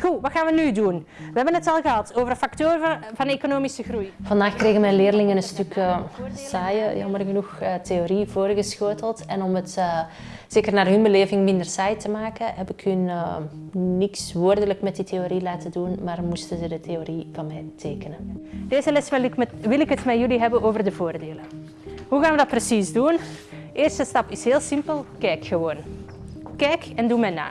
Goed, wat gaan we nu doen? We hebben het al gehad over de factoren van, economische groei. Vandaag kregen mijn leerlingen een stuk uh, saaie, jammer genoeg, uh, theorie voorgeschoteld. En om het uh, zeker naar hun beleving minder saai te maken, heb ik hun niks woordelijk met die theorie laten doen, maar moesten ze de theorie van mij tekenen. Deze les wil ik, met, wil ik het met jullie hebben over de voordelen. Hoe gaan we dat precies doen? Eerste stap is heel simpel, kijk gewoon. Kijk en doe mij na.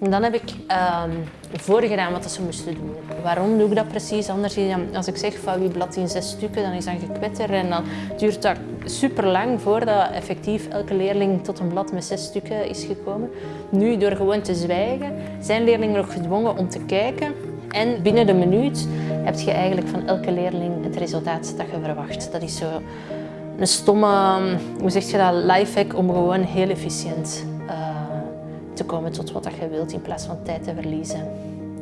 En dan heb ik um, voorgedaan wat ze moesten doen. Waarom doe ik dat precies? Anders, als ik zeg van wie blad in zes stukken, dan is dat gekwetter en dan duurt dat super lang voordat effectief elke leerling tot een blad met zes stukken is gekomen. Nu, door gewoon te zwijgen, zijn leerlingen nog gedwongen om te kijken en binnen de minuut heb je eigenlijk van elke leerling het resultaat dat je verwacht. Dat is zo een stomme, hoe zeg je dat, lifehack om gewoon heel efficiënt uh, te komen tot wat je wilt in plaats van tijd te verliezen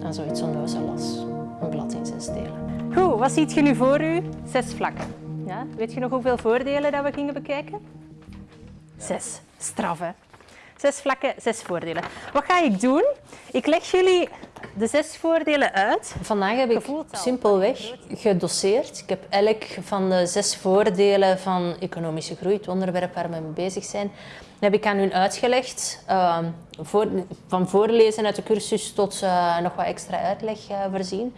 aan zoiets onnozel als een blad in zes delen. Goed, wat ziet je nu voor u? Zes vlakken. Ja? Weet je nog hoeveel voordelen dat we gingen bekijken? Zes. Straf, hè? Zes vlakken, zes voordelen. Wat ga ik doen? Ik leg jullie de zes voordelen uit. Vandaag heb ik simpelweg gedosseerd. Ik heb elk van de zes voordelen van economische groei, het onderwerp waar we mee bezig zijn, heb ik aan hun uitgelegd. Uh, voor, van voorlezen uit de cursus tot uh, nog wat extra uitleg uh, voorzien.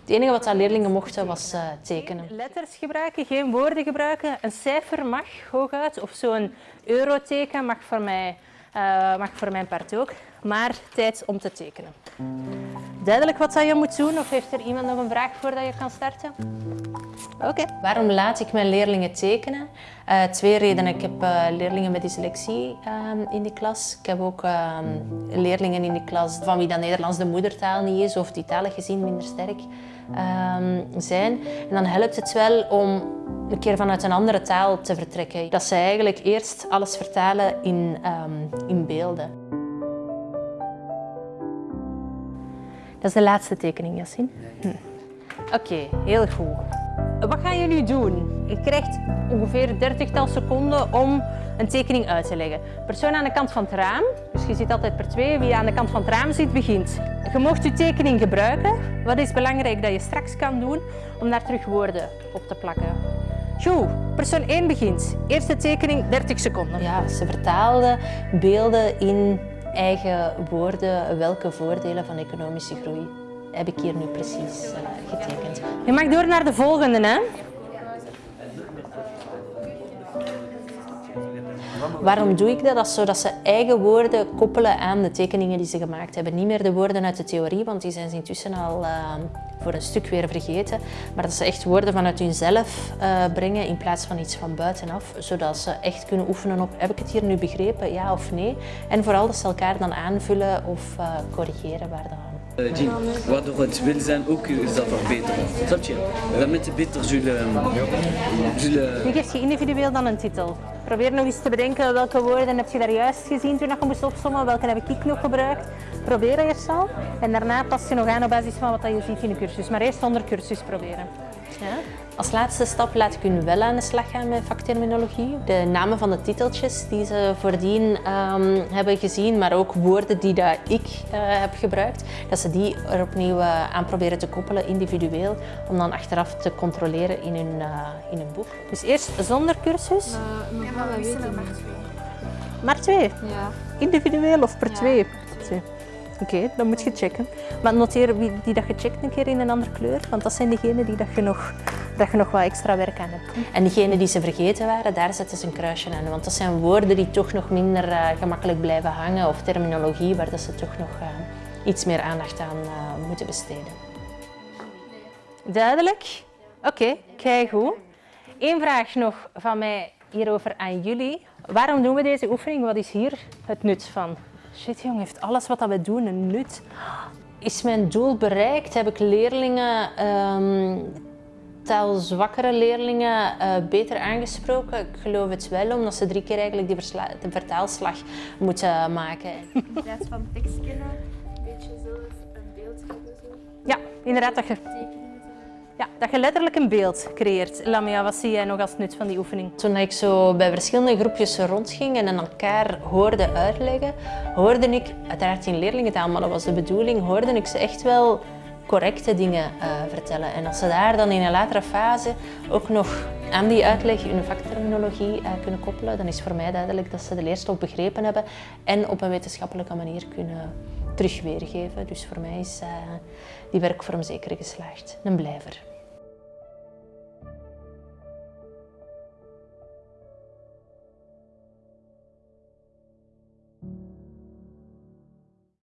Het enige wat de leerlingen mochten was uh, tekenen. Letters gebruiken, geen woorden gebruiken. Een cijfer mag hooguit, of zo'n euroteken mag voor mij mag voor mijn part ook. Maar tijd om te tekenen. Duidelijk wat je moet doen? Of heeft er iemand nog een vraag voordat je kan starten? Oké. Waarom laat ik mijn leerlingen tekenen? Uh, twee redenen. Ik heb uh, leerlingen met dyslexie uh, in de klas. Ik heb ook ehm, leerlingen in de klas van wie dat Nederlands de moedertaal niet is of die talen gezien minder sterk ehm, zijn. En dan helpt het wel om een keer vanuit een andere taal te vertrekken. Dat ze eigenlijk eerst alles vertalen in, in beelden. Dat is de laatste tekening, Yassine. Hm. Oké, heel goed. Wat gaan jullie doen? Je krijgt ongeveer 30 seconden om een tekening uit te leggen. Persoon aan de kant van het raam, dus je ziet altijd per twee, wie aan de kant van het raam zit, begint. Je mocht je tekening gebruiken. Wat is belangrijk dat je straks kan doen om daar terug woorden op te plakken? Goed, persoon 1 begint. Eerste tekening, 30 seconden. Ja, ze vertaalde beelden in eigen woorden welke voordelen van economische groei heb ik hier nu precies uh, getekend. Je mag door naar de volgende, hè? Waarom doe ik dat? Dat is zodat ze eigen woorden koppelen aan de tekeningen die ze gemaakt hebben. Niet meer de woorden uit de theorie, want die zijn ze intussen al uh, voor een stuk weer vergeten. Maar dat ze echt woorden vanuit hunzelf uh, brengen in plaats van iets van buitenaf. Zodat ze echt kunnen oefenen op, heb ik het hier nu begrepen, ja of nee? En vooral dat ze elkaar dan aanvullen of uh, corrigeren waar dat uh, Jean, waardoor het wil zijn ook zal verbeteren. Snap je? Damit het beter zullen... zullen... Wie geeft je individueel dan een titel? Probeer nog eens te bedenken welke woorden heb je daar juist gezien toen je moest opzommen, welke heb ik nog gebruikt. Probeer eerst al en daarna pas je nog aan op basis van wat je ziet in de cursus. Maar eerst zonder cursus proberen. Ja? Als laatste stap laat ik hun wel aan de slag gaan met vakterminologie. De namen van de titeltjes die ze voordien um, hebben gezien, maar ook woorden die dat ik uh, heb gebruikt, dat ze die er opnieuw uh, aan proberen te koppelen, individueel, om dan achteraf te controleren in hun, uh, in hun boek. Dus eerst zonder cursus? ja, maar we weten maar twee. Maar twee? Ja. Individueel of per ja. twee? twee. Oké, dan moet je checken. Maar noteer wie die dat gecheckt een keer in een andere kleur, want dat zijn degenen die dat je nog, dat je nog wat extra werk aan hebt. En diegenen die ze vergeten waren, daar zetten ze een kruisje aan. Want dat zijn woorden die toch nog minder uh, gemakkelijk blijven hangen of terminologie waar dat ze toch nog uh, iets meer aandacht aan uh, moeten besteden. Duidelijk? Oké, okay, kijk goed. Eén vraag nog van mij hierover aan jullie. Waarom doen we deze oefening? Wat is hier het nut van? Shit jong, heeft alles wat we doen een nut? Is mijn doel bereikt? Heb ik leerlingen, um, taalzwakkere leerlingen, uh, beter aangesproken? Ik geloof het wel, omdat ze drie keer eigenlijk die de vertaalslag moeten maken. In plaats van tekst kennen, een beetje zelf een beeld. Zo. Ja, inderdaad. Dat je... Dat je letterlijk een beeld creëert. Lamia, wat zie jij nog als nut van die oefening? Toen ik zo bij verschillende groepjes rondging en elkaar hoorde uitleggen, hoorde ik, uiteraard in leerlingentaal, maar dat was de bedoeling, hoorde ik ze echt wel correcte dingen eh, vertellen. En als ze daar dan in een latere fase ook nog aan die uitleg hun vakterminologie uh, kunnen koppelen, dan is voor mij duidelijk dat ze de leerstof begrepen hebben en op een wetenschappelijke manier kunnen terug weergeven. Dus voor mij is uh, die werkvorm zeker geslaagd. Een blijver.